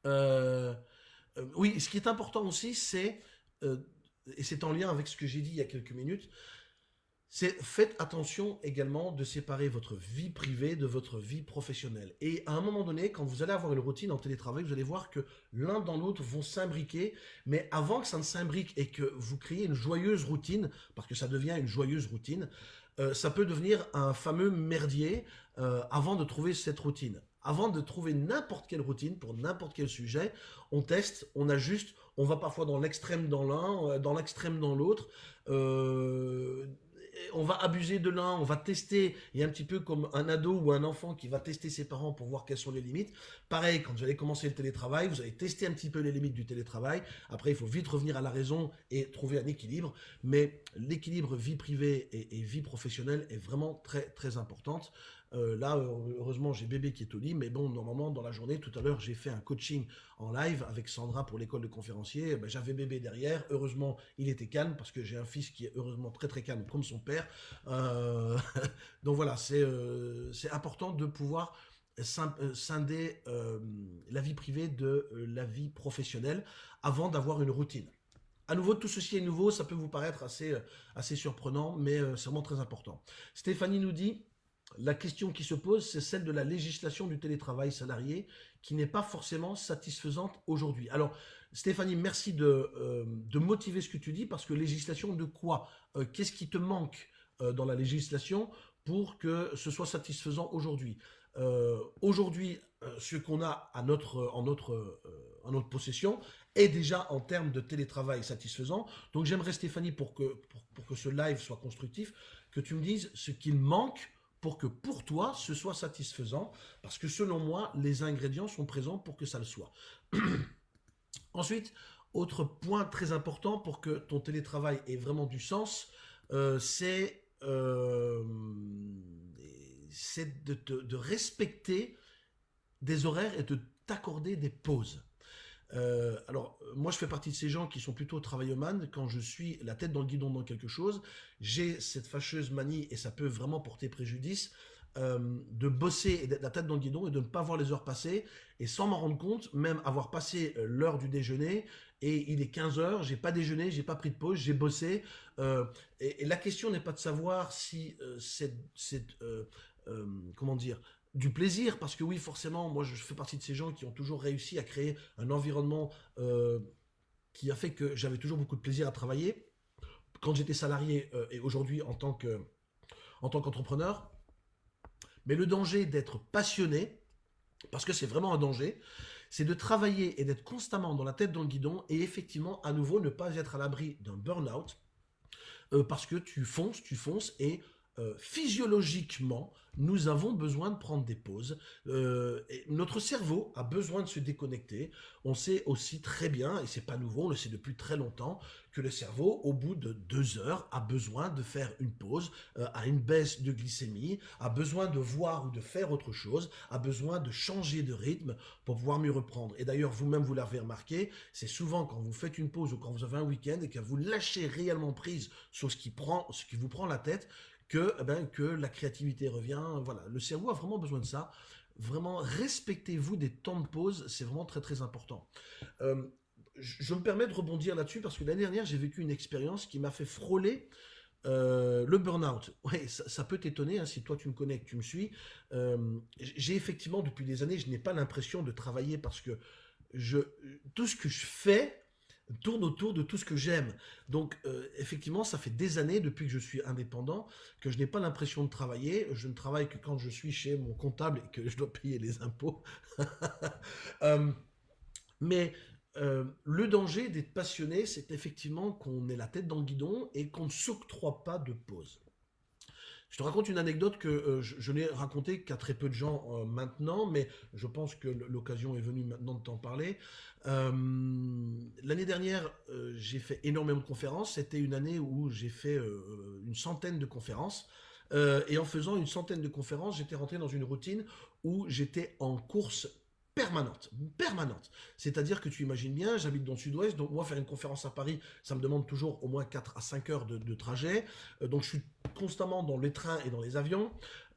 oui, ce qui est important aussi, c'est, et c'est en lien avec ce que j'ai dit il y a quelques minutes, faites attention également de séparer votre vie privée de votre vie professionnelle. Et à un moment donné, quand vous allez avoir une routine en télétravail, vous allez voir que l'un dans l'autre vont s'imbriquer. Mais avant que ça ne s'imbrique et que vous créez une joyeuse routine, parce que ça devient une joyeuse routine, euh, ça peut devenir un fameux merdier euh, avant de trouver cette routine. Avant de trouver n'importe quelle routine pour n'importe quel sujet, on teste, on ajuste, on va parfois dans l'extrême dans l'un, euh, dans l'extrême dans l'autre. On va abuser de l'un, on va tester, et un petit peu comme un ado ou un enfant qui va tester ses parents pour voir quelles sont les limites. Pareil, quand vous allez commencer le télétravail, vous allez tester un petit peu les limites du télétravail. Après, il faut vite revenir à la raison et trouver un équilibre. Mais l'équilibre vie privée et, et vie professionnelle est vraiment très très importante. Euh, là, heureusement, j'ai bébé qui est au lit, mais bon, normalement, dans la journée, tout à l'heure, j'ai fait un coaching en live avec Sandra pour l'école de conférencier. Ben, J'avais bébé derrière. Heureusement, il était calme parce que j'ai un fils qui est heureusement très très calme comme son père. Euh, donc voilà, euh, c'est important de pouvoir scinder la vie privée de la vie professionnelle avant d'avoir une routine. à nouveau, tout ceci est nouveau, ça peut vous paraître assez, assez surprenant, mais c'est vraiment très important. Stéphanie nous dit, la question qui se pose, c'est celle de la législation du télétravail salarié, qui n'est pas forcément satisfaisante aujourd'hui. Alors, Stéphanie, merci de, de, motiver ce que tu dis, parce que législation de quoi Qu'est-ce qui te manque dans la législation pour que ce soit satisfaisant aujourd'hui? Aujourd'hui, ce qu'on a à notre, en notre possession est déjà en termes de télétravail satisfaisant. Donc j'aimerais Stéphanie, pour que, pour, que ce live soit constructif, que tu me dises ce qu'il manque pour que pour toi, ce soit satisfaisant, parce que selon moi, les ingrédients sont présents pour que ça le soit. Ensuite, autre point très important pour que ton télétravail ait vraiment du sens, euh, c'est euh, de, de respecter des horaires et de t'accorder des pauses. Euh, alors, moi, je fais partie de ces gens qui sont plutôt travaillomanes. Quand je suis la tête dans le guidon dans quelque chose, j'ai cette fâcheuse manie, et ça peut vraiment porter préjudice, euh, de bosser d'être la tête dans le guidon et de ne pas voir les heures passer, et sans m'en rendre compte, même avoir passé euh, l'heure du déjeuner, et il est 15 heures, j'ai pas déjeuné, j'ai pas pris de pause, j'ai bossé. et, la question n'est pas de savoir si c'est... comment dire du plaisir, parce que oui, forcément, moi je fais partie de ces gens qui ont toujours réussi à créer un environnement euh, qui a fait que j'avais toujours beaucoup de plaisir à travailler. Quand j'étais salarié euh, et aujourd'hui en tant que en tant qu'entrepreneur. Mais le danger d'être passionné, parce que c'est vraiment un danger, c'est de travailler et d'être constamment dans la tête dans le guidon et effectivement, à nouveau, ne pas être à l'abri d'un burn-out euh, parce que tu fonces, tu fonces et euh, physiologiquement, nous avons besoin de prendre des pauses. Euh, notre cerveau a besoin de se déconnecter. On sait aussi très bien, et c'est pas nouveau, on le sait depuis très longtemps, que le cerveau, au bout de deux heures, a besoin de faire une pause, euh, a une baisse de glycémie, a besoin de voir ou de faire autre chose, a besoin de changer de rythme pour pouvoir mieux reprendre. Et d'ailleurs, vous-même, vous l'avez remarqué, c'est souvent quand vous faites une pause ou quand vous avez un week-end et que vous lâchez réellement prise sur ce qui, prend, ce qui vous prend la tête, que, eh ben, que la créativité revient. Voilà, le cerveau a vraiment besoin de ça. Vraiment, respectez-vous des temps de pause, c'est vraiment très très important. Euh, je me permets de rebondir là-dessus parce que l'année dernière, j'ai vécu une expérience qui m'a fait frôler euh, le burn-out. Ça, peut t'étonner hein, si toi tu me connais, que tu me suis. Euh, j'ai effectivement, depuis des années, je n'ai pas l'impression de travailler parce que je, tout ce que je fais tourne autour de tout ce que j'aime. Donc, euh, effectivement, ça fait des années, depuis que je suis indépendant, que je n'ai pas l'impression de travailler. Je ne travaille que quand je suis chez mon comptable et que je dois payer les impôts. Euh, mais euh, le danger d'être passionné, c'est effectivement qu'on ait la tête dans le guidon et qu'on ne s'octroie pas de pause. Je te raconte une anecdote que euh, je, n'ai racontée qu'à très peu de gens euh, maintenant, mais je pense que l'occasion est venue maintenant de t'en parler. Euh, l'année dernière, j'ai fait énormément de conférences. C'était une année où j'ai fait une centaine de conférences. et en faisant une centaine de conférences, j'étais rentré dans une routine où j'étais en course permanente, permanente. C'est-à-dire que tu imagines bien, j'habite dans le sud-ouest, donc moi faire une conférence à Paris, ça me demande toujours au moins 4 à 5 heures de, trajet. Euh, donc je suis constamment dans les trains et dans les avions.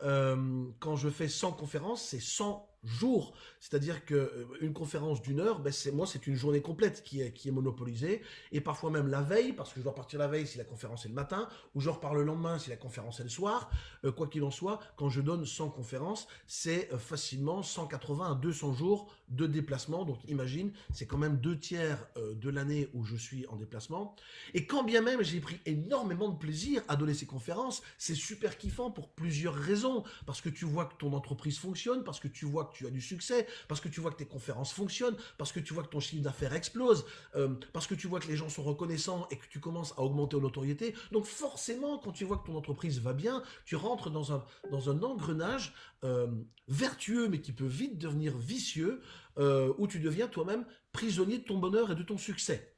Euh, quand je fais 100 conférences, c'est 100 jours. C'est-à-dire qu'une euh, conférence d'une heure, ben c'est moi, c'est une journée complète qui est, qui est monopolisée. Et parfois même la veille, parce que je dois partir la veille si la conférence est le matin, ou je repars le lendemain si la conférence est le soir. Euh, quoi qu'il en soit, quand je donne 100 conférences, c'est facilement 180 à 200 jours de déplacement. Donc imagine, c'est quand même deux tiers de l'année où je suis en déplacement. Et quand bien même j'ai pris énormément de plaisir à donner ces conférences, c'est super kiffant pour plusieurs raisons. Parce que tu vois que ton entreprise fonctionne, parce que tu vois que tu as du succès, parce que tu vois que tes conférences fonctionnent, parce que tu vois que ton chiffre d'affaires explose, euh, parce que tu vois que les gens sont reconnaissants et que tu commences à augmenter en notoriété. Donc forcément, quand tu vois que ton entreprise va bien, tu rentres dans un, dans un engrenage euh, vertueux, mais qui peut vite devenir vicieux, euh, où tu deviens toi-même prisonnier de ton bonheur et de ton succès.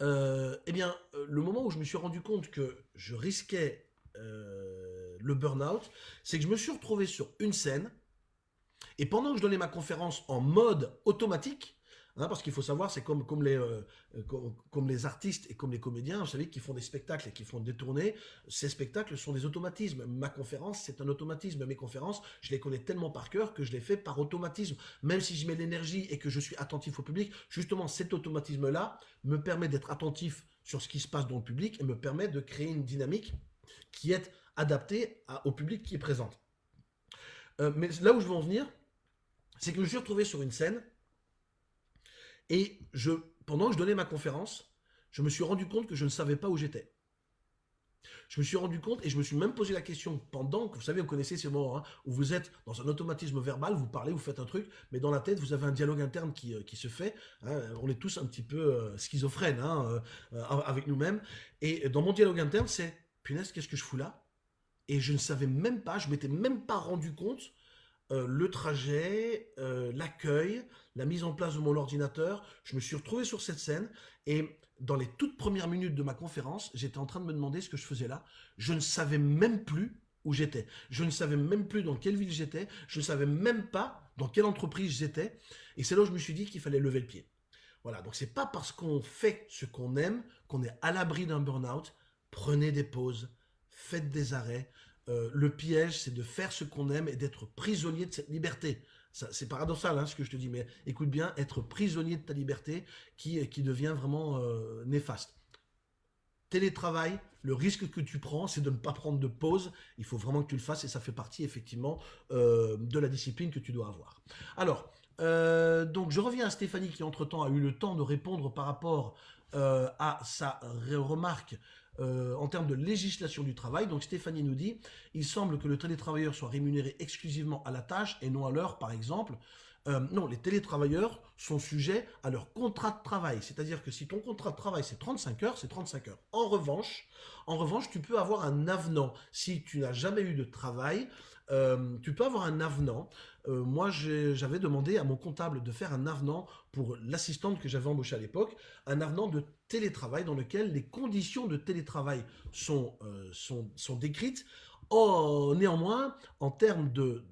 eh bien, le moment où je me suis rendu compte que je risquais le burn-out, c'est que je me suis retrouvé sur une scène et pendant que je donnais ma conférence en mode automatique, Parce qu'il faut savoir, c'est les, euh, comme, les artistes et comme les comédiens, vous savez, qui font des spectacles et qui font des tournées, ces spectacles sont des automatismes. Ma conférence, c'est un automatisme. Mes conférences, je les connais tellement par cœur que je les fais par automatisme. Même si je mets l'énergie et que je suis attentif au public, justement, cet automatisme-là me permet d'être attentif sur ce qui se passe dans le public et me permet de créer une dynamique qui est adaptée au public qui est présent. Euh, mais là où je veux en venir, c'est que je me suis retrouvé sur une scène et je, pendant que je donnais ma conférence, je me suis rendu compte que je ne savais pas où j'étais. Je me suis rendu compte et je me suis même posé la question pendant que, vous savez, vous connaissez ces moments hein, où vous êtes dans un automatisme verbal, vous parlez, vous faites un truc, mais dans la tête, vous avez un dialogue interne qui, euh, qui se fait. Hein. on est tous un petit peu euh, schizophrènes hein, euh, avec nous-mêmes. Et dans mon dialogue interne, c'est, punaise, qu'est-ce que je fous là? Et je ne savais même pas, je m'étais même pas rendu compte le trajet, l'accueil, la mise en place de mon ordinateur. Je me suis retrouvé sur cette scène et dans les toutes premières minutes de ma conférence, j'étais en train de me demander ce que je faisais là. Je ne savais même plus où j'étais. Je ne savais même plus dans quelle ville j'étais. Je ne savais même pas dans quelle entreprise j'étais. Et c'est là où je me suis dit qu'il fallait lever le pied. Voilà, donc c'est pas parce qu'on fait ce qu'on aime qu'on est à l'abri d'un burn-out. Prenez des pauses, faites des arrêts. Euh, le piège, c'est de faire ce qu'on aime et d'être prisonnier de cette liberté. C'est paradoxal hein, ce que je te dis, mais écoute bien, être prisonnier de ta liberté qui, qui devient vraiment euh, néfaste. Télétravail, le risque que tu prends, c'est de ne pas prendre de pause. Il faut vraiment que tu le fasses et ça fait partie effectivement euh, de la discipline que tu dois avoir. Alors, donc je reviens à Stéphanie qui entre-temps a eu le temps de répondre par rapport à sa remarque euh, en termes de législation du travail. Donc Stéphanie nous dit, il semble que le télétravailleur soit rémunéré exclusivement à la tâche et non à l'heure, par exemple. Euh, non, les télétravailleurs sont sujets à leur contrat de travail. C'est-à-dire que si ton contrat de travail c'est 35 heures, c'est 35 heures. En revanche, en revanche, tu peux avoir un avenant. Si tu n'as jamais eu de travail, euh, tu peux avoir un avenant. moi, j'avais demandé à mon comptable de faire un avenant pour l'assistante que j'avais embauchée à l'époque, un avenant de télétravail dans lequel les conditions de télétravail sont, euh, sont, sont, décrites. Oh, néanmoins, en termes de,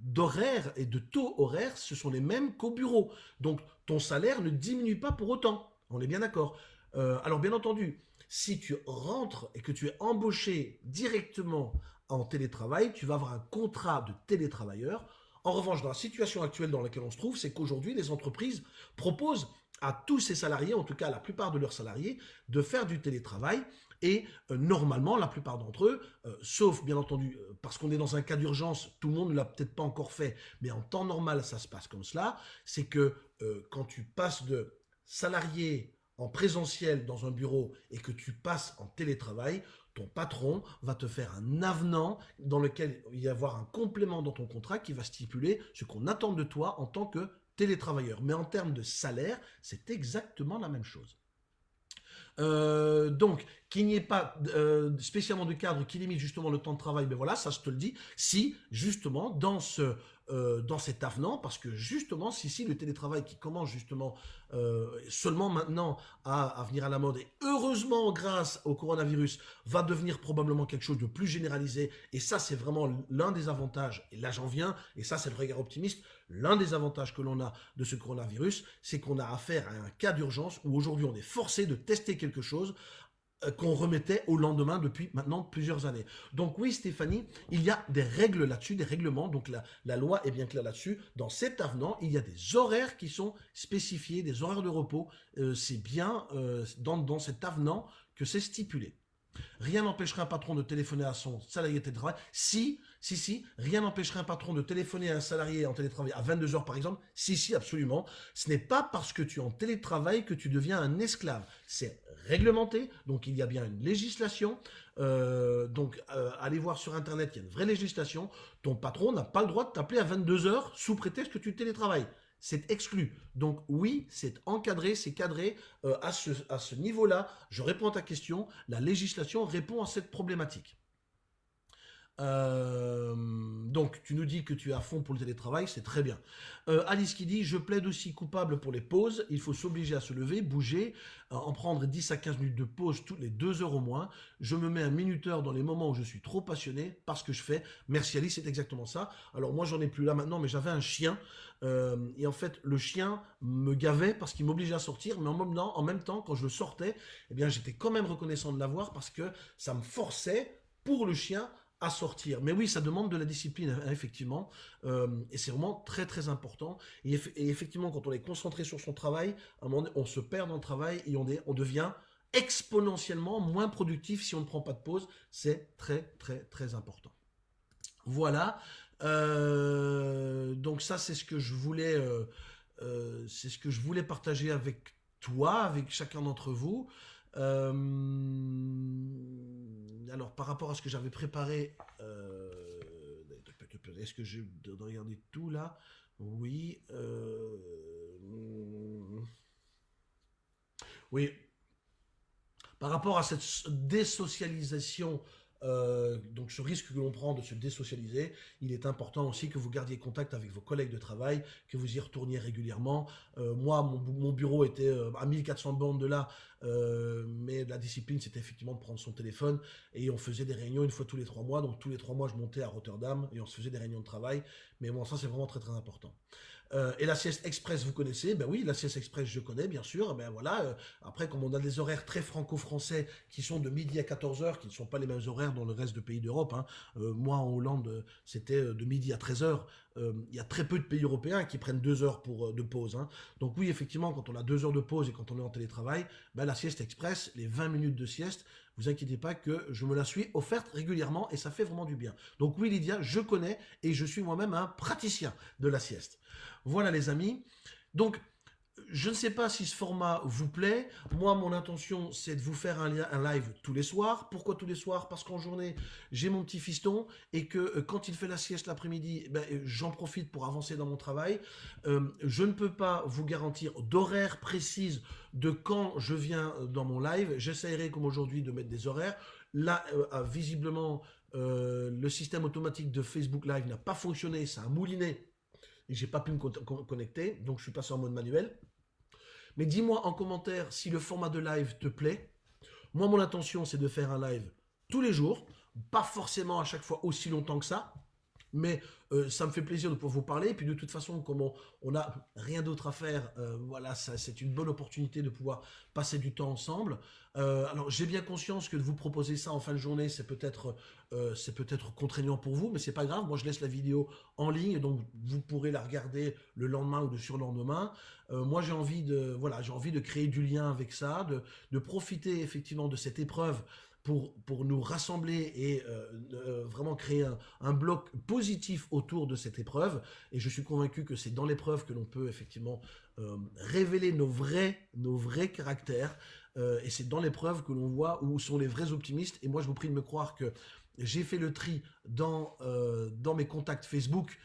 d'horaire et de taux horaire, ce sont les mêmes qu'au bureau. Donc, ton salaire ne diminue pas pour autant. On est bien d'accord. Euh, alors, bien entendu, si tu rentres et que tu es embauché directement en télétravail, tu vas avoir un contrat de télétravailleur. En revanche, dans la situation actuelle dans laquelle on se trouve, c'est qu'aujourd'hui, les entreprises proposent à tous ces salariés, en tout cas à la plupart de leurs salariés, de faire du télétravail. Et euh, normalement, la plupart d'entre eux, euh, sauf bien entendu, euh, parce qu'on est dans un cas d'urgence, tout le monde ne l'a peut-être pas encore fait, mais en temps normal, ça se passe comme cela, c'est que quand tu passes de salarié en présentiel dans un bureau et que tu passes en télétravail, ton patron va te faire un avenant dans lequel il va y avoir un complément dans ton contrat qui va stipuler ce qu'on attend de toi en tant que télétravailleurs. Mais en termes de salaire, c'est exactement la même chose. Euh, donc, qu'il n'y ait pas euh, spécialement de cadre qui limite justement le temps de travail, mais voilà, ça je te le dis, si justement dans ce euh, dans cet avenant, parce que justement, si, si le télétravail qui commence justement euh, seulement maintenant à, venir à la mode, et heureusement grâce au coronavirus, va devenir probablement quelque chose de plus généralisé, et ça c'est vraiment l'un des avantages, et là j'en viens, et ça c'est le regard optimiste, l'un des avantages que l'on a de ce coronavirus, c'est qu'on a affaire à un cas d'urgence où aujourd'hui on est forcé de tester quelque chose qu'on remettait au lendemain depuis maintenant plusieurs années. Donc oui, Stéphanie, il y a des règles là-dessus, des règlements, donc la, loi est bien claire là-dessus. Dans cet avenant, il y a des horaires qui sont spécifiés, des horaires de repos. Euh, c'est bien euh, dans, dans cet avenant que c'est stipulé. Rien n'empêcherait un patron de téléphoner à son salarié de télétravail si si, si, rien n'empêcherait un patron de téléphoner à un salarié en télétravail à 22 heures par exemple. Si, si, absolument. Ce n'est pas parce que tu es en télétravail que tu deviens un esclave. C'est réglementé, donc il y a bien une législation. Euh, donc euh, allez voir sur Internet, il y a une vraie législation. Ton patron n'a pas le droit de t'appeler à 22 heures sous prétexte que tu télétravailles c'est exclu. Donc oui, c'est encadré, c'est cadré euh, à ce niveau-là. Je réponds à ta question, la législation répond à cette problématique. Euh, donc, tu nous dis que tu es à fond pour le télétravail, c'est très bien. Euh, Alice qui dit, je plaide aussi coupable pour les pauses, il faut s'obliger à se lever, bouger, euh, en prendre 10 à 15 minutes de pause toutes les 2 heures au moins. Je me mets un minuteur dans les moments où je suis trop passionné par ce que je fais. Merci Alice, c'est exactement ça. Alors moi, j'en ai plus là maintenant, mais j'avais un chien, et en fait, le chien me gavait parce qu'il m'obligeait à sortir, mais en même, temps, en même temps, quand je le sortais, eh bien, j'étais quand même reconnaissant de l'avoir parce que ça me forçait, pour le chien, à sortir. Mais oui, ça demande de la discipline, hein, effectivement, euh, et c'est vraiment très très important. Et, effectivement, quand on est concentré sur son travail, à un moment on se perd dans le travail et on, est, on devient exponentiellement moins productif si on ne prend pas de pause. C'est très très très important. Voilà. Euh, donc ça, c'est ce que je voulais, euh, c'est ce que je voulais partager avec toi, avec chacun d'entre vous. Euh, alors, par rapport à ce que j'avais préparé, euh, est-ce que je dois regarder tout là? Oui. Euh, oui. Par rapport à cette désocialisation euh, donc ce risque que l'on prend de se désocialiser, il est important aussi que vous gardiez contact avec vos collègues de travail, que vous y retourniez régulièrement. Euh, moi, mon, bureau était euh, à 1400 bandes de là, mais la discipline, c'était effectivement de prendre son téléphone et on faisait des réunions une fois tous les trois mois. Donc tous les trois mois, je montais à Rotterdam et on se faisait des réunions de travail. Mais bon, ça, c'est vraiment très très important. Euh, et la sieste express, vous connaissez? Ben oui, la sieste express, je connais, bien sûr. Ben voilà. Euh, après, comme on a des horaires très franco-français qui sont de midi à 14h, qui ne sont pas les mêmes horaires dans le reste des pays d'Europe. Hein. Euh, moi, en Hollande, c'était de midi à 13h. Il y a très peu de pays européens qui prennent deux heures pour, de pause. Hein. Donc oui, effectivement, quand on a deux heures de pause et quand on est en télétravail, ben la sieste express, les 20 minutes de sieste, vous inquiétez pas que je me la suis offerte régulièrement et ça fait vraiment du bien. Donc oui, Lydia, je connais et je suis moi-même un praticien de la sieste. Voilà les amis. Donc, je ne sais pas si ce format vous plaît. Moi, mon intention, c'est de vous faire un, live tous les soirs. Pourquoi tous les soirs? Parce qu'en journée, j'ai mon petit fiston et que euh, quand il fait la sieste l'après-midi, eh ben, euh, j'en profite pour avancer dans mon travail. Euh, je ne peux pas vous garantir d'horaire précise de quand je viens dans mon live. J'essaierai, comme aujourd'hui, de mettre des horaires. Là, visiblement, le système automatique de Facebook Live n'a pas fonctionné. Ça a mouliné et j'ai pas pu me connecter, donc je suis passé en mode manuel. Mais dis-moi en commentaire si le format de live te plaît. Moi, mon intention, c'est de faire un live tous les jours, pas forcément à chaque fois aussi longtemps que ça, mais euh, ça me fait plaisir de pouvoir vous parler. Et puis de toute façon, comme on n'a rien d'autre à faire, euh, voilà, c'est une bonne opportunité de pouvoir passer du temps ensemble. Euh, alors j'ai bien conscience que de vous proposer ça en fin de journée, c'est peut-être c'est peut-être contraignant pour vous, mais c'est pas grave. Moi, je laisse la vidéo en ligne, donc vous pourrez la regarder le lendemain ou le surlendemain. moi, j'ai envie de voilà, j'ai envie de créer du lien avec ça, de profiter effectivement de cette épreuve pour, nous rassembler et euh, euh, vraiment créer un, bloc positif autour de cette épreuve. Et je suis convaincu que c'est dans l'épreuve que l'on peut effectivement euh, révéler nos vrais, nos vrais caractères. et c'est dans l'épreuve que l'on voit où sont les vrais optimistes. Et moi, je vous prie de me croire que j'ai fait le tri dans, dans mes contacts Facebook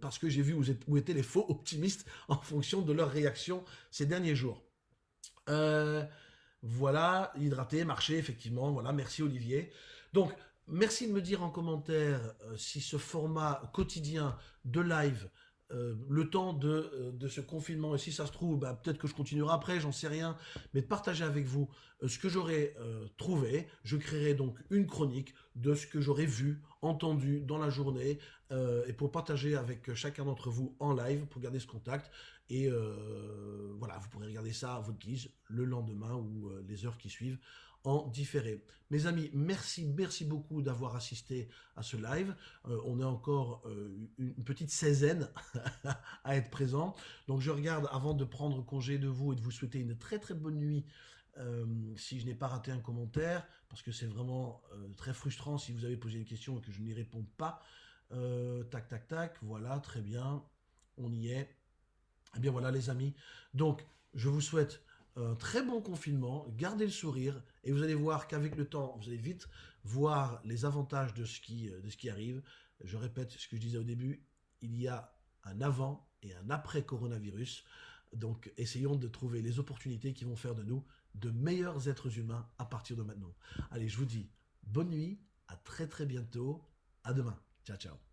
parce que j'ai vu où, où, étaient les faux optimistes en fonction de leur réaction ces derniers jours. Voilà, hydrater, marcher, effectivement. Voilà, merci Olivier. Donc, merci de me dire en commentaire euh, si ce format quotidien de live, euh, le temps euh, de, ce confinement, et si ça se trouve, bah, peut-être que je continuerai après, j'en sais rien, mais de partager avec vous ce que j'aurais trouvé. Je créerai donc une chronique de ce que j'aurais vu, entendu dans la journée, et pour partager avec chacun d'entre vous en live, pour garder ce contact. Et euh, voilà, vous pourrez regarder ça à votre guise le lendemain ou euh, les heures qui suivent en différé. Mes amis, merci, merci beaucoup d'avoir assisté à ce live. Euh, on est encore une petite seizaine à être présent. Donc je regarde avant de prendre congé de vous et de vous souhaiter une très très bonne nuit. si je n'ai pas raté un commentaire, parce que c'est vraiment très frustrant si vous avez posé une question et que je n'y réponds pas. tac, tac, tac, voilà, très bien, on y est. Eh bien voilà les amis, donc je vous souhaite un très bon confinement, gardez le sourire et vous allez voir qu'avec le temps, vous allez vite voir les avantages de ce, qui, de ce qui arrive. Je répète ce que je disais au début, il y a un avant et un après coronavirus. Donc essayons de trouver les opportunités qui vont faire de nous de meilleurs êtres humains à partir de maintenant. Allez, je vous dis bonne nuit, À très très bientôt. À demain. Ciao ciao.